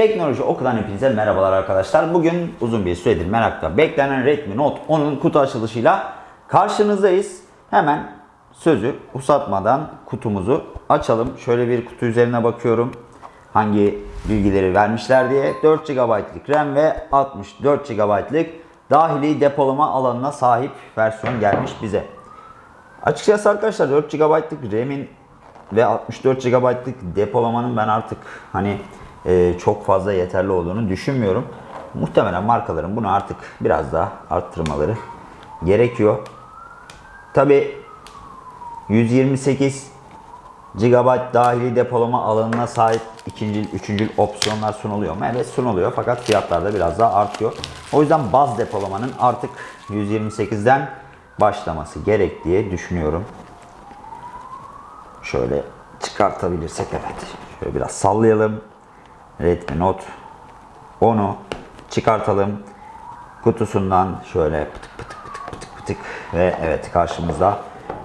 Teknoloji Oku'dan hepinize merhabalar arkadaşlar. Bugün uzun bir süredir merakla beklenen Redmi Note 10'un kutu açılışıyla karşınızdayız. Hemen sözü uzatmadan kutumuzu açalım. Şöyle bir kutu üzerine bakıyorum. Hangi bilgileri vermişler diye. 4 GB'lık RAM ve 64 GB'lık dahili depolama alanına sahip versiyon gelmiş bize. Açıkçası arkadaşlar 4 GB'lık RAM'in ve 64 GB'lık depolamanın ben artık hani e, çok fazla yeterli olduğunu düşünmüyorum. Muhtemelen markaların bunu artık biraz daha arttırmaları gerekiyor. Tabi 128 GB dahili depolama alanına sahip ikinci, üçüncü opsiyonlar sunuluyor mu? Evet sunuluyor fakat fiyatlar da biraz daha artıyor. O yüzden baz depolamanın artık 128'den başlaması gerek diye düşünüyorum. Şöyle çıkartabilirsek evet. Şöyle biraz sallayalım. Redmi Note 10'u çıkartalım. Kutusundan şöyle pıtık pıtık pıtık pıtık pıtık ve evet karşımızda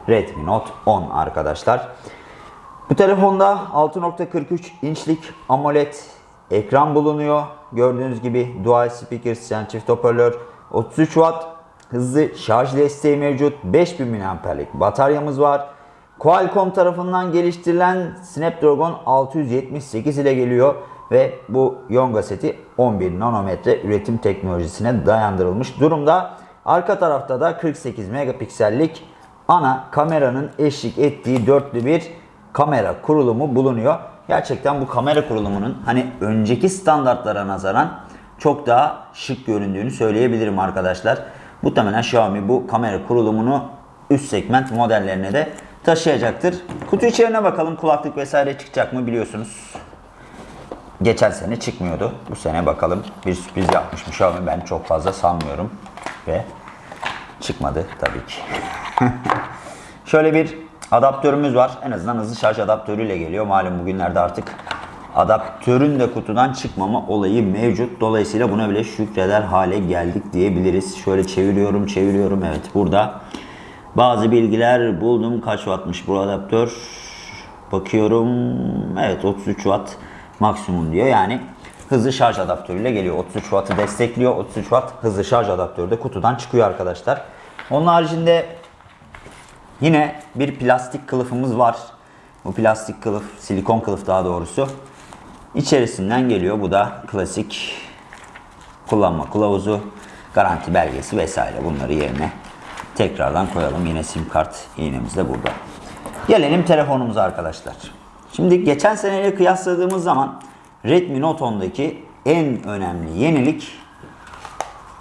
Redmi Note 10 arkadaşlar. Bu telefonda 6.43 inçlik AMOLED ekran bulunuyor. Gördüğünüz gibi dual speakers yani çift hoparlör 33 Watt hızlı şarj desteği mevcut. 5000 mAh'lik bataryamız var. Qualcomm tarafından geliştirilen Snapdragon 678 ile geliyor ve bu Yonga seti 11 nanometre üretim teknolojisine dayandırılmış durumda. Arka tarafta da 48 megapiksellik ana kameranın eşlik ettiği dörtlü bir kamera kurulumu bulunuyor. Gerçekten bu kamera kurulumunun hani önceki standartlara nazaran çok daha şık göründüğünü söyleyebilirim arkadaşlar. Muhtemelen Xiaomi bu kamera kurulumunu üst segment modellerine de taşıyacaktır. Kutu içeriğine bakalım kulaklık vesaire çıkacak mı biliyorsunuz. Geçen sene çıkmıyordu. Bu sene bakalım bir sürpriz yapmış mı Xiaomi ben çok fazla sanmıyorum. Ve çıkmadı tabii ki. Şöyle bir adaptörümüz var. En azından hızlı şarj adaptörüyle geliyor. Malum bugünlerde artık adaptörün de kutudan çıkmama olayı mevcut. Dolayısıyla buna bile şükreder hale geldik diyebiliriz. Şöyle çeviriyorum çeviriyorum. Evet burada bazı bilgiler buldum. Kaç wattmış bu adaptör? Bakıyorum. Evet 33 watt maksimum diyor. Yani hızlı şarj adaptörüyle geliyor. 33 wattı destekliyor. 33 watt hızlı şarj adaptörü de kutudan çıkıyor arkadaşlar. Onun haricinde yine bir plastik kılıfımız var. Bu plastik kılıf, silikon kılıf daha doğrusu. İçerisinden geliyor. Bu da klasik kullanma kılavuzu, garanti belgesi vesaire bunları yerine tekrardan koyalım. Yine sim kart iğnemiz de burada. Gelelim telefonumuza arkadaşlar. Şimdi geçen seneyle kıyasladığımız zaman Redmi Note 10'daki en önemli yenilik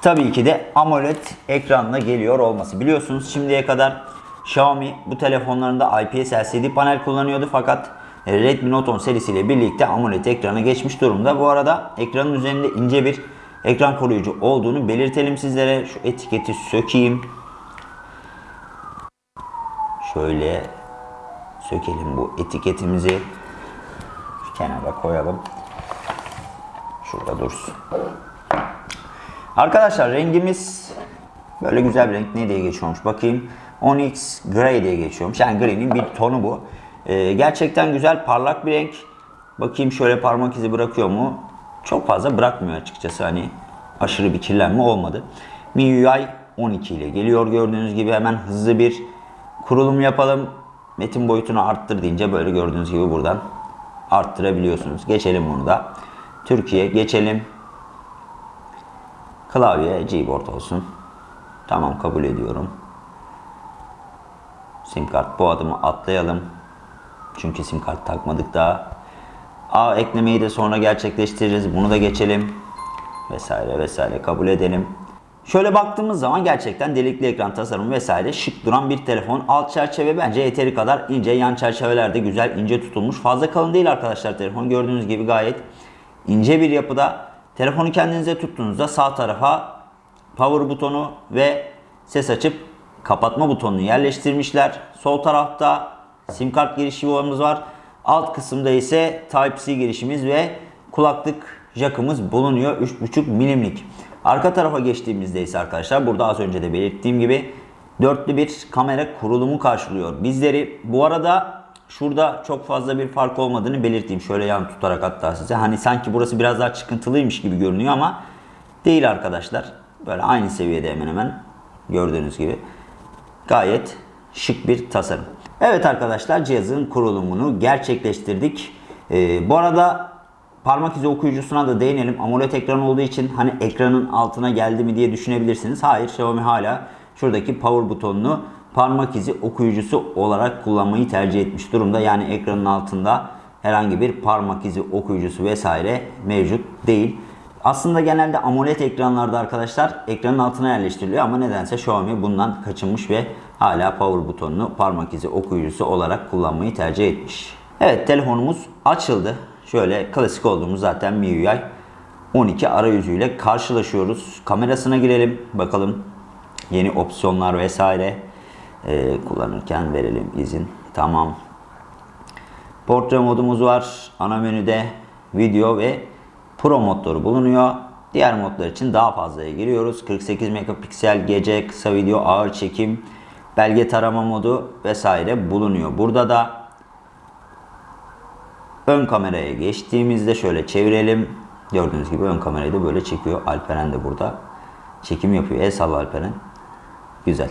tabii ki de AMOLED ekranla geliyor olması. Biliyorsunuz şimdiye kadar Xiaomi bu telefonlarında IPS LCD panel kullanıyordu fakat Redmi Note 10 serisiyle birlikte AMOLED ekrana geçmiş durumda. Bu arada ekranın üzerinde ince bir ekran koruyucu olduğunu belirtelim sizlere. Şu etiketi sökeyim. Şöyle sökelim bu etiketimizi. Şu kenara koyalım. Şurada dursun. Arkadaşlar rengimiz böyle güzel bir renk. Ne diye geçiyormuş bakayım. Onyx Grey diye geçiyormuş. Yani grey'nin bir tonu bu. Ee, gerçekten güzel parlak bir renk. Bakayım şöyle parmak izi bırakıyor mu? Çok fazla bırakmıyor açıkçası. Hani aşırı bir kirlenme olmadı. MIUI 12 ile geliyor gördüğünüz gibi. Hemen hızlı bir kurulum yapalım. Metin boyutunu arttır deyince böyle gördüğünüz gibi buradan arttırabiliyorsunuz. Geçelim bunu da. Türkiye geçelim. Klavye Gboard olsun. Tamam kabul ediyorum. Sim kart bu adımı atlayalım. Çünkü sim kart takmadık daha. A eklemeyi de sonra gerçekleştiririz. Bunu da geçelim. Vesaire vesaire kabul edelim. Şöyle baktığımız zaman gerçekten delikli ekran tasarımı vesaire şık duran bir telefon. Alt çerçeve bence yeteri kadar ince. Yan çerçeveler de güzel ince tutulmuş. Fazla kalın değil arkadaşlar telefon. Gördüğünüz gibi gayet ince bir yapıda. Telefonu kendinize tuttuğunuzda sağ tarafa power butonu ve ses açıp kapatma butonunu yerleştirmişler. Sol tarafta sim kart girişi yuvamız var. Alt kısımda ise Type-C girişimiz ve kulaklık jackımız bulunuyor. 3.5 milimlik. Arka tarafa geçtiğimizde ise arkadaşlar burada az önce de belirttiğim gibi dörtlü bir kamera kurulumu karşılıyor bizleri. Bu arada şurada çok fazla bir fark olmadığını belirteyim. Şöyle yan tutarak hatta size. Hani sanki burası biraz daha çıkıntılıymış gibi görünüyor ama değil arkadaşlar. Böyle aynı seviyede hemen hemen gördüğünüz gibi. Gayet şık bir tasarım. Evet arkadaşlar cihazın kurulumunu gerçekleştirdik. Ee, bu arada parmak izi okuyucusuna da değinelim. AMOLED ekran olduğu için hani ekranın altına geldi mi diye düşünebilirsiniz. Hayır Xiaomi hala şuradaki power butonunu parmak izi okuyucusu olarak kullanmayı tercih etmiş durumda. Yani ekranın altında herhangi bir parmak izi okuyucusu vesaire mevcut değil. Aslında genelde AMOLED ekranlarda arkadaşlar ekranın altına yerleştiriliyor ama nedense Xiaomi bundan kaçınmış ve hala power butonunu parmak izi okuyucusu olarak kullanmayı tercih etmiş. Evet telefonumuz açıldı. Şöyle klasik olduğumuz zaten MIUI 12 arayüzüyle karşılaşıyoruz. Kamerasına girelim bakalım yeni opsiyonlar vesaire ee, kullanırken verelim izin. Tamam. Portre modumuz var. Ana menüde video ve Pro modları bulunuyor. Diğer modlar için daha fazlaya giriyoruz. 48 megapiksel gece, kısa video, ağır çekim, belge tarama modu vesaire bulunuyor. Burada da ön kameraya geçtiğimizde şöyle çevirelim. Gördüğünüz gibi ön kamerayı da böyle çekiyor. Alperen de burada çekim yapıyor. El salla Alperen. Güzel.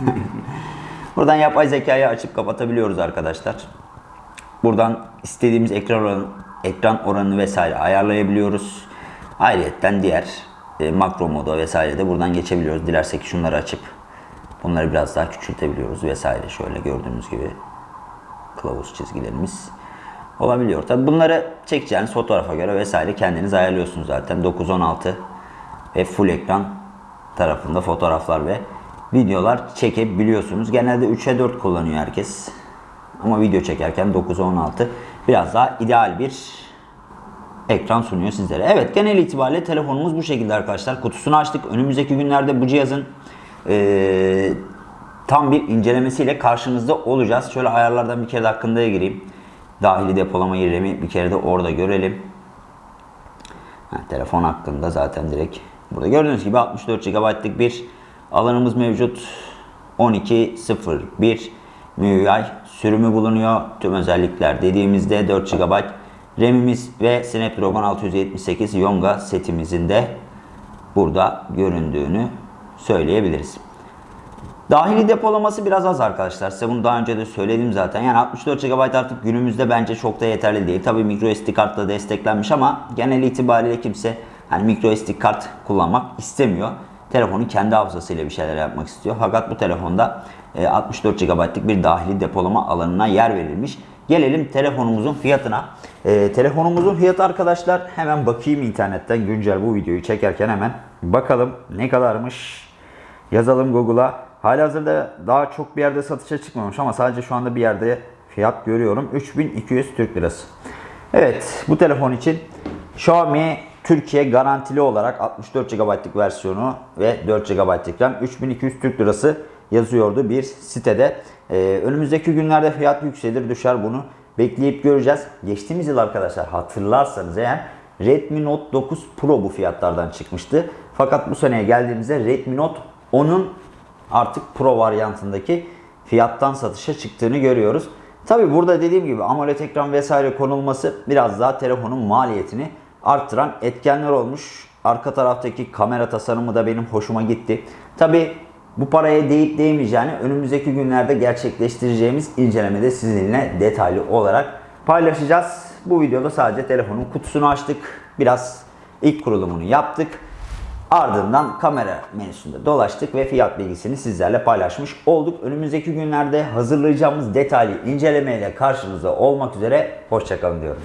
Buradan yapay zekayı açıp kapatabiliyoruz arkadaşlar. Buradan istediğimiz ekran oranı, ekran oranını vesaire ayarlayabiliyoruz. Ayrıca diğer e, makro moda vesaire de buradan geçebiliyoruz. Dilersek şunları açıp bunları biraz daha küçültebiliyoruz vesaire. Şöyle gördüğünüz gibi kılavuz çizgilerimiz olabiliyor. Tabi bunları çekeceğiniz fotoğrafa göre vesaire kendiniz ayarlıyorsunuz zaten. 9-16 ve full ekran tarafında fotoğraflar ve videolar çekebiliyorsunuz. Genelde 3'e 4 kullanıyor herkes. Ama video çekerken 9'a 16 biraz daha ideal bir ekran sunuyor sizlere. Evet genel itibariyle telefonumuz bu şekilde arkadaşlar. Kutusunu açtık. Önümüzdeki günlerde bu cihazın ee, tam bir incelemesiyle karşınızda olacağız. Şöyle ayarlardan bir kere de hakkında gireyim. Dahili depolama RAM'i bir kere de orada görelim. Ha, telefon hakkında zaten direkt burada gördüğünüz gibi 64 GB'lık bir alanımız mevcut. 12.01 MIUI sürümü bulunuyor. Tüm özellikler dediğimizde 4 GB RAM'imiz ve Snapdragon 678 Yonga setimizin de burada göründüğünü söyleyebiliriz. Dahili depolaması biraz az arkadaşlar. Size bunu daha önce de söyledim zaten. Yani 64 GB artık günümüzde bence çok da yeterli değil. Tabii microSD kartla desteklenmiş ama genel itibariyle kimse hani microSD kart kullanmak istemiyor. Telefonu kendi hafızasıyla bir şeyler yapmak istiyor. Fakat bu telefonda 64 GB'lık bir dahili depolama alanına yer verilmiş. Gelelim telefonumuzun fiyatına. E, telefonumuzun fiyatı arkadaşlar hemen bakayım internetten güncel bu videoyu çekerken hemen bakalım ne kadarmış. Yazalım Google'a. Halihazırda daha çok bir yerde satışa çıkmamış ama sadece şu anda bir yerde fiyat görüyorum. 3200 Türk Lirası. Evet bu telefon için Xiaomi Türkiye garantili olarak 64 GB'lık versiyonu ve 4 GB'lık RAM 3200 Türk Lirası yazıyordu bir sitede. Ee, önümüzdeki günlerde fiyat yükselir düşer bunu bekleyip göreceğiz. Geçtiğimiz yıl arkadaşlar hatırlarsanız eğer Redmi Note 9 Pro bu fiyatlardan çıkmıştı. Fakat bu seneye geldiğimizde Redmi Note 10'un artık Pro varyantındaki fiyattan satışa çıktığını görüyoruz. Tabi burada dediğim gibi AMOLED ekran vesaire konulması biraz daha telefonun maliyetini arttıran etkenler olmuş. Arka taraftaki kamera tasarımı da benim hoşuma gitti. Tabi bu paraya değip değmeyeceğini önümüzdeki günlerde gerçekleştireceğimiz incelemede sizinle detaylı olarak paylaşacağız. Bu videoda sadece telefonun kutusunu açtık. Biraz ilk kurulumunu yaptık. Ardından kamera menüsünde dolaştık ve fiyat bilgisini sizlerle paylaşmış olduk. Önümüzdeki günlerde hazırlayacağımız detaylı incelemeyle karşınızda olmak üzere. Hoşçakalın diyorum.